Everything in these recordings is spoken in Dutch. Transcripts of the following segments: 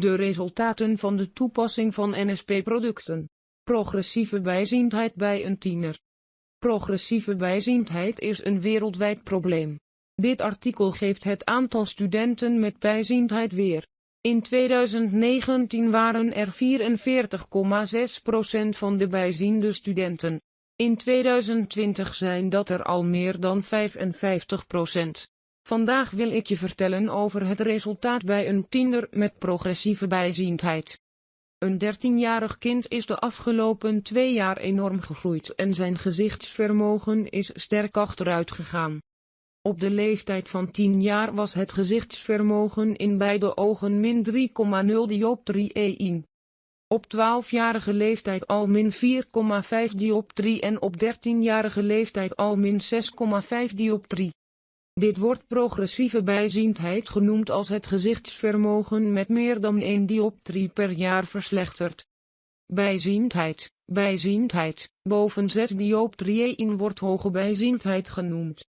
De resultaten van de toepassing van NSP-producten. Progressieve bijziendheid bij een tiener. Progressieve bijziendheid is een wereldwijd probleem. Dit artikel geeft het aantal studenten met bijziendheid weer. In 2019 waren er 44,6% van de bijziende studenten. In 2020 zijn dat er al meer dan 55%. Vandaag wil ik je vertellen over het resultaat bij een tiener met progressieve bijziendheid. Een 13-jarig kind is de afgelopen twee jaar enorm gegroeid en zijn gezichtsvermogen is sterk achteruit gegaan. Op de leeftijd van 10 jaar was het gezichtsvermogen in beide ogen min 3,0 dioptrie 1. Op 12-jarige leeftijd al min 4,5 dioptrie en op 13-jarige leeftijd al min 6,5 dioptrie. Dit wordt progressieve bijziendheid genoemd als het gezichtsvermogen met meer dan 1 dioptrie per jaar verslechtert. Bijziendheid, bijziendheid, boven 6 dioptrieën wordt hoge bijziendheid genoemd.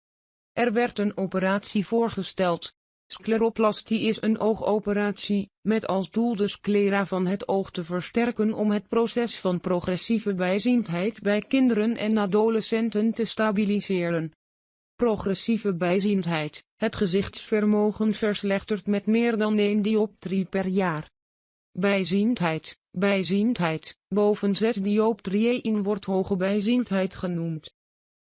Er werd een operatie voorgesteld. Scleroplastie is een oogoperatie, met als doel de sclera van het oog te versterken om het proces van progressieve bijziendheid bij kinderen en adolescenten te stabiliseren. Progressieve bijziendheid, het gezichtsvermogen verslechtert met meer dan 1 dioptrie per jaar. Bijziendheid, bijziendheid, boven 6 dioptrieën wordt hoge bijziendheid genoemd.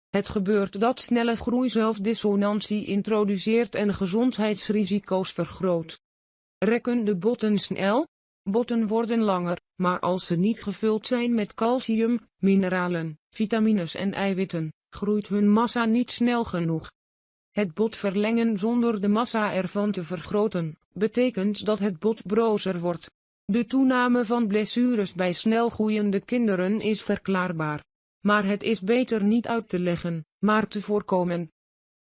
Het gebeurt dat snelle groei zelfdissonantie introduceert en gezondheidsrisico's vergroot. Rekken de botten snel? Botten worden langer, maar als ze niet gevuld zijn met calcium, mineralen, vitamines en eiwitten, groeit hun massa niet snel genoeg. Het bot verlengen zonder de massa ervan te vergroten, betekent dat het bot brozer wordt. De toename van blessures bij snel groeiende kinderen is verklaarbaar. Maar het is beter niet uit te leggen, maar te voorkomen.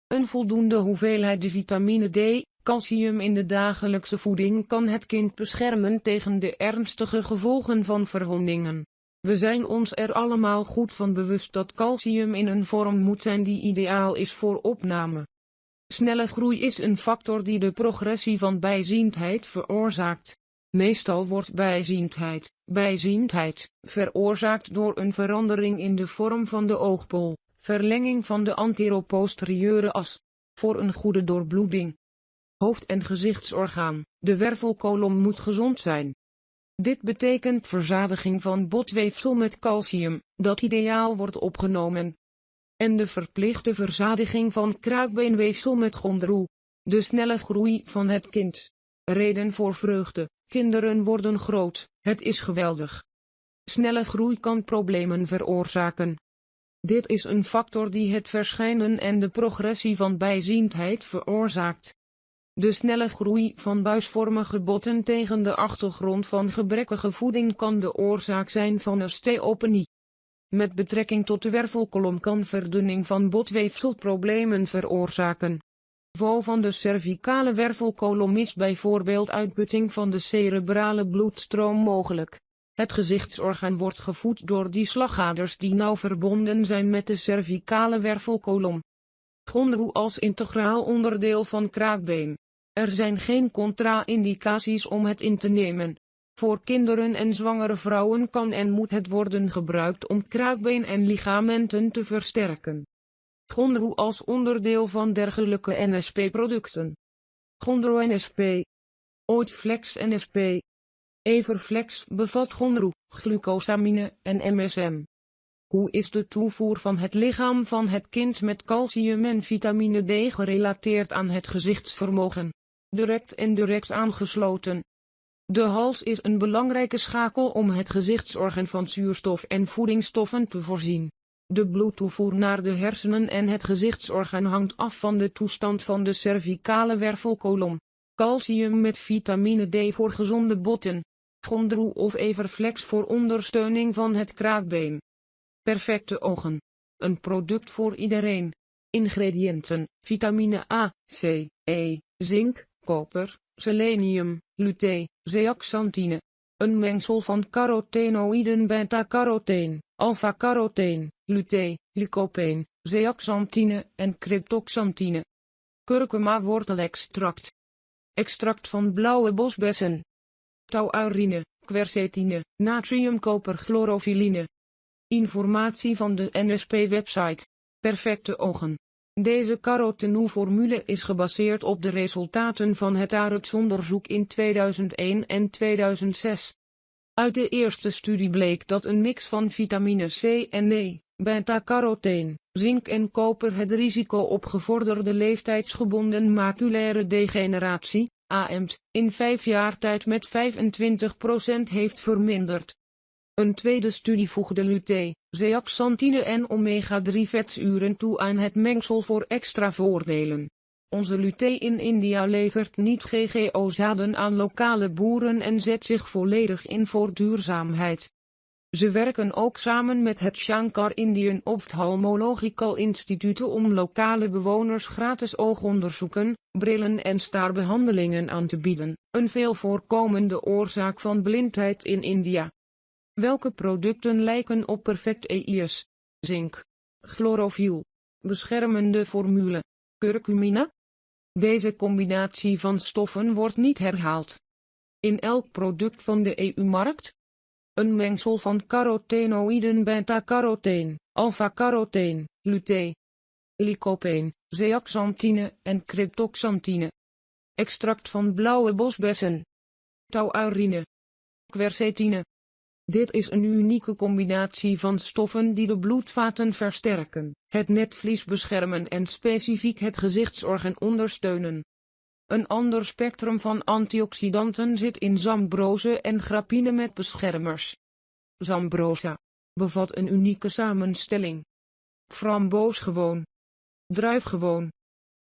Een voldoende hoeveelheid vitamine D, calcium in de dagelijkse voeding kan het kind beschermen tegen de ernstige gevolgen van verwondingen. We zijn ons er allemaal goed van bewust dat calcium in een vorm moet zijn die ideaal is voor opname. Snelle groei is een factor die de progressie van bijziendheid veroorzaakt. Meestal wordt bijziendheid, bijziendheid, veroorzaakt door een verandering in de vorm van de oogpol, verlenging van de anteroposterieure as. Voor een goede doorbloeding. Hoofd- en gezichtsorgaan, de wervelkolom moet gezond zijn. Dit betekent verzadiging van botweefsel met calcium, dat ideaal wordt opgenomen. En de verplichte verzadiging van kraakbeenweefsel met gondroe. De snelle groei van het kind. Reden voor vreugde. Kinderen worden groot, het is geweldig. Snelle groei kan problemen veroorzaken. Dit is een factor die het verschijnen en de progressie van bijziendheid veroorzaakt. De snelle groei van buisvormige botten tegen de achtergrond van gebrekkige voeding kan de oorzaak zijn van osteopenie. Met betrekking tot de wervelkolom kan verdunning van botweefsel problemen veroorzaken. Val van de cervicale wervelkolom is bijvoorbeeld uitputting van de cerebrale bloedstroom mogelijk. Het gezichtsorgaan wordt gevoed door die slagaders die nauw verbonden zijn met de cervicale wervelkolom. Gondroe als integraal onderdeel van kraakbeen. Er zijn geen contra-indicaties om het in te nemen. Voor kinderen en zwangere vrouwen kan en moet het worden gebruikt om kraakbeen en ligamenten te versterken. Gondroe als onderdeel van dergelijke NSP-producten. Gondro NSP. Ooit Flex NSP. Everflex bevat gondroe, glucosamine en MSM. Hoe is de toevoer van het lichaam van het kind met calcium en vitamine D gerelateerd aan het gezichtsvermogen? Direct en direct aangesloten. De hals is een belangrijke schakel om het gezichtsorgaan van zuurstof en voedingsstoffen te voorzien. De bloedtoevoer naar de hersenen en het gezichtsorgaan hangt af van de toestand van de cervicale wervelkolom. Calcium met vitamine D voor gezonde botten. Gondroe of Everflex voor ondersteuning van het kraakbeen. Perfecte ogen. Een product voor iedereen. Ingrediënten: vitamine A, C, E, zink, koper, selenium, luté, zeaxanthine. Een mengsel van carotenoïden beta-carotene, alpha-carotene, luté, lycopene, zeaxanthine en cryptoxanthine. Kurkuma wortelextract. Extract van blauwe bosbessen. tauaurine, quercetine, natriumkoperchlorofiline. Informatie van de NSP-website. Perfecte ogen. Deze carotenoe-formule is gebaseerd op de resultaten van het aretsonderzoek in 2001 en 2006. Uit de eerste studie bleek dat een mix van vitamine C en E, beta-carotene, zink en koper het risico op gevorderde leeftijdsgebonden maculaire degeneratie, AMT, in vijf jaar tijd met 25% heeft verminderd. Een tweede studie voegde lutein, zeaxanthine en omega-3 vetzuren toe aan het mengsel voor extra voordelen. Onze lutein in India levert niet GGO-zaden aan lokale boeren en zet zich volledig in voor duurzaamheid. Ze werken ook samen met het Shankar Indian Ophthalmological Institute om lokale bewoners gratis oogonderzoeken, brillen en staarbehandelingen aan te bieden, een veel voorkomende oorzaak van blindheid in India. Welke producten lijken op perfect EIS? Zink. Chlorofiel. Beschermende formule. Curcumine? Deze combinatie van stoffen wordt niet herhaald. In elk product van de EU-markt? Een mengsel van carotenoïden beta-carotene, alpha-carotene, lutein, lycopene, zeaxanthine en cryptoxanthine. Extract van blauwe bosbessen. Tauaurine. Quercetine. Dit is een unieke combinatie van stoffen die de bloedvaten versterken, het netvlies beschermen en specifiek het gezichtsorgan ondersteunen. Een ander spectrum van antioxidanten zit in zambrose en grappine met beschermers. Zambrosa bevat een unieke samenstelling. Framboosgewoon. Druifgewoon.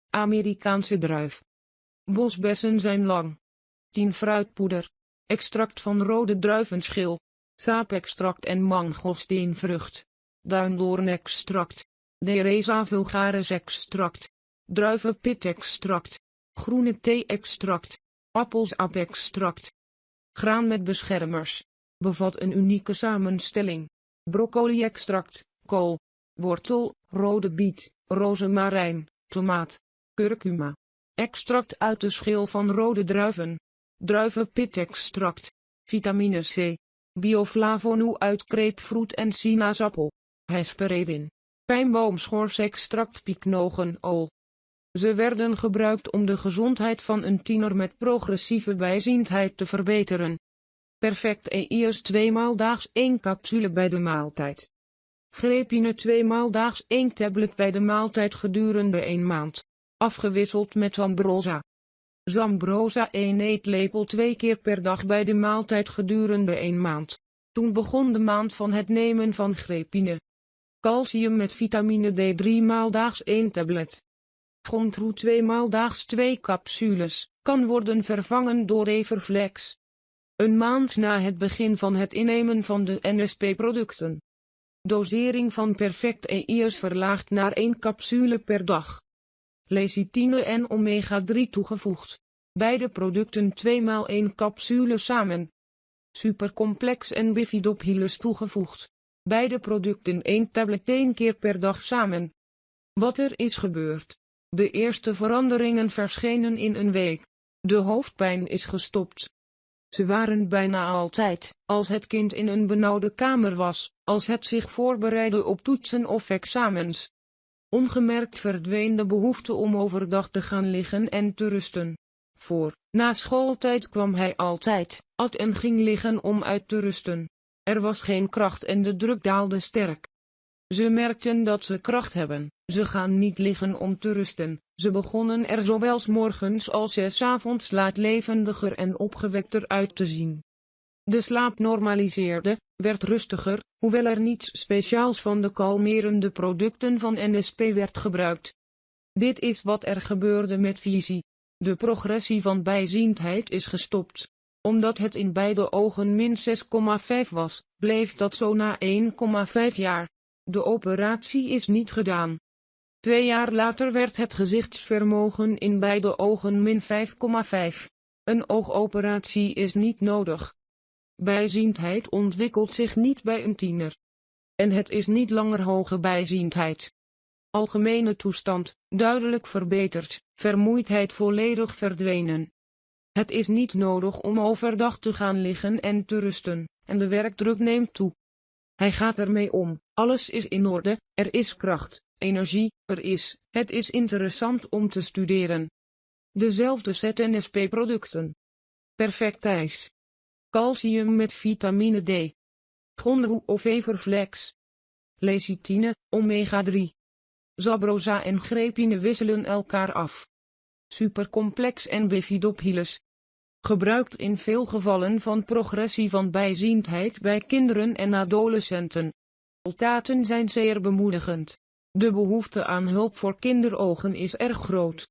Amerikaanse druif. Bosbessen zijn lang. 10 fruitpoeder. Extract van rode druivenschil saapextract en mangosteenvrucht, duindoornextract, Dereza vulgaris extract, druivenpitextract, groene thee-extract, appelsapextract. Graan met beschermers. Bevat een unieke samenstelling. Broccoli-extract, kool, wortel, rode biet, rozemarijn, tomaat, curcuma. Extract uit de schil van rode druiven. Druivenpitextract. Vitamine C. Bioflavonoe uit grapefruit en sinaasappel. Hesperidin. Pijnboomschors-extract piknogenool. Ze werden gebruikt om de gezondheid van een tiener met progressieve bijziendheid te verbeteren. Perfect EIS 2 maal daags 1 capsule bij de maaltijd. Grepine 2 maal daags 1 tablet bij de maaltijd gedurende 1 maand. Afgewisseld met Ambrosa. Zambrosa 1 eetlepel twee keer per dag bij de maaltijd gedurende een maand. Toen begon de maand van het nemen van grepine. Calcium met vitamine D 3 maal daags 1 tablet. Gontroe 2 maal daags 2 capsules, kan worden vervangen door Everflex. Een maand na het begin van het innemen van de NSP-producten. Dosering van Perfect EIS verlaagd naar 1 capsule per dag lecithine en omega-3 toegevoegd. Beide producten 2 x 1 capsule samen. Supercomplex en bifidobhilus toegevoegd. Beide producten 1 tablet 1 keer per dag samen. Wat er is gebeurd. De eerste veranderingen verschenen in een week. De hoofdpijn is gestopt. Ze waren bijna altijd, als het kind in een benauwde kamer was, als het zich voorbereidde op toetsen of examens, Ongemerkt verdween de behoefte om overdag te gaan liggen en te rusten. Voor, na schooltijd kwam hij altijd, at en ging liggen om uit te rusten. Er was geen kracht en de druk daalde sterk. Ze merkten dat ze kracht hebben, ze gaan niet liggen om te rusten, ze begonnen er zowel s morgens als s avonds laat levendiger en opgewekter uit te zien. De slaap normaliseerde, werd rustiger, hoewel er niets speciaals van de kalmerende producten van NSP werd gebruikt. Dit is wat er gebeurde met visie. De progressie van bijziendheid is gestopt. Omdat het in beide ogen min 6,5 was, bleef dat zo na 1,5 jaar. De operatie is niet gedaan. Twee jaar later werd het gezichtsvermogen in beide ogen min 5,5. Een oogoperatie is niet nodig. Bijziendheid ontwikkelt zich niet bij een tiener. En het is niet langer hoge bijziendheid. Algemene toestand, duidelijk verbeterd, vermoeidheid volledig verdwenen. Het is niet nodig om overdag te gaan liggen en te rusten, en de werkdruk neemt toe. Hij gaat ermee om, alles is in orde, er is kracht, energie, er is, het is interessant om te studeren. Dezelfde ZNSP-producten. Perfect ijs. Calcium met vitamine D. Gondroe of Everflex. Lecithine, omega-3. Zabroza en grepine wisselen elkaar af. Supercomplex en bifidobhilus. Gebruikt in veel gevallen van progressie van bijziendheid bij kinderen en adolescenten. Resultaten zijn zeer bemoedigend. De behoefte aan hulp voor kinderogen is erg groot.